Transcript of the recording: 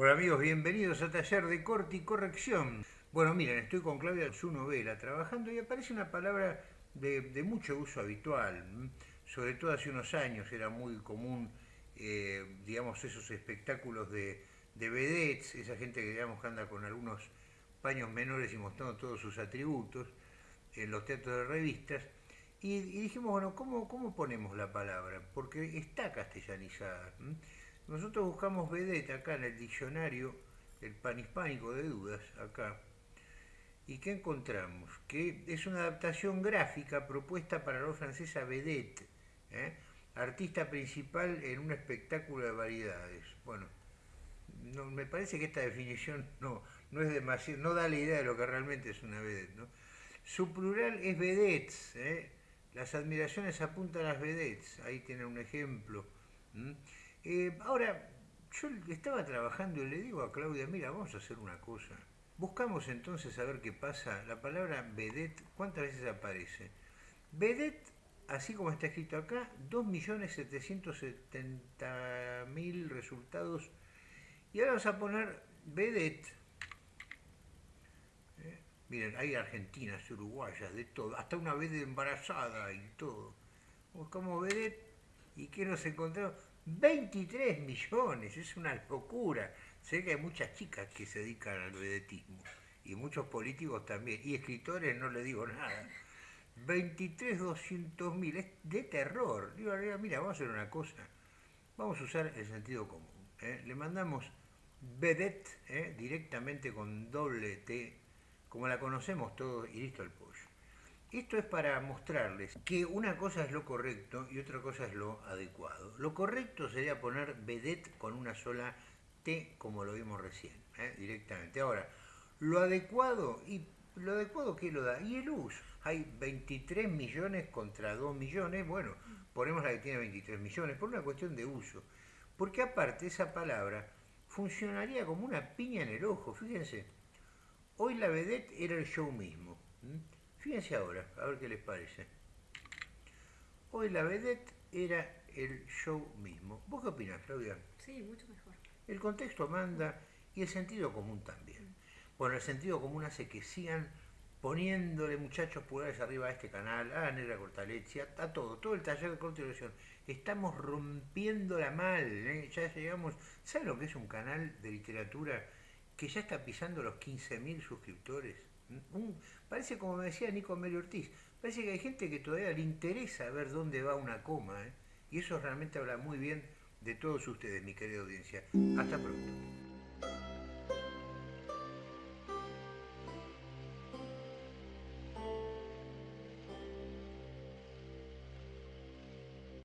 Hola amigos, bienvenidos a Taller de Corte y Corrección. Bueno, miren, estoy con Claudia su novela trabajando y aparece una palabra de, mucho uso habitual. Sobre todo hace unos años era muy común, eh, digamos, esos espectáculos de, de vedettes, esa gente que digamos anda con algunos paños menores y mostrando todos sus atributos en los teatros de revistas. Y, dijimos, bueno, ¿cómo, ¿cómo ponemos la palabra? Porque está castellanizada. Nosotros buscamos vedette acá en el diccionario, el panhispánico de dudas, acá. ¿Y qué encontramos? Que es una adaptación gráfica propuesta para la francesa vedette, ¿eh? artista principal en un espectáculo de variedades. Bueno, no, me parece que esta definición no, no es demasiado, no da la idea de lo que realmente es una vedette. Su plural es vedettes, ¿eh? las admiraciones apuntan a las vedettes, ahí tienen un ejemplo. Eh, ahora, yo estaba trabajando y le digo a Claudia, mira, vamos a hacer una cosa. Buscamos entonces a ver qué pasa. La palabra vedette, ¿cuántas veces aparece? Vedette, así como está escrito acá, 2.770.000 resultados. Y ahora vamos a poner vedette. Eh, miren, hay argentinas, uruguayas, de todo. Hasta una vez embarazada y todo. Buscamos vedette. ¿Y qué nos encontramos? 23 millones, es una locura. Sé que hay muchas chicas que se dedican al vedetismo y muchos políticos también, y escritores no le digo nada. 23, 200 mil, es de terror. Digo, mira, vamos a hacer una cosa, vamos a usar el sentido común. ¿eh? Le mandamos vedette ¿eh? directamente con doble T, como la conocemos todos, y listo el pollo. Esto es para mostrarles que una cosa es lo correcto y otra cosa es lo adecuado. Lo correcto sería poner vedette con una sola T, como lo vimos recién, ¿eh? directamente. Ahora, lo adecuado, ¿y lo adecuado qué lo da? Y el uso. Hay 23 millones contra 2 millones, bueno, ponemos la que tiene 23 millones, por una cuestión de uso. Porque aparte esa palabra funcionaría como una piña en el ojo, fíjense. Hoy la vedette era el show mismo. Fíjense ahora, a ver qué les parece. Hoy la vedette era el show mismo. ¿Vos qué opinas, Claudia? Sí, mucho mejor. El contexto manda y el sentido común también. Bueno, el sentido común hace que sigan poniéndole muchachos pulgares arriba a este canal, a Negra Cortaleche, a, todo, todo el taller de corte Estamos rompiéndola mal, ¿eh? ya llegamos... ¿Saben lo que es un canal de literatura que ya está pisando los 15.000 suscriptores? Parece como me decía Nico Amelio Ortiz, parece que hay gente que todavía le interesa ver dónde va una coma, ¿eh? y eso realmente habla muy bien de todos ustedes, mi querida audiencia. Hasta pronto.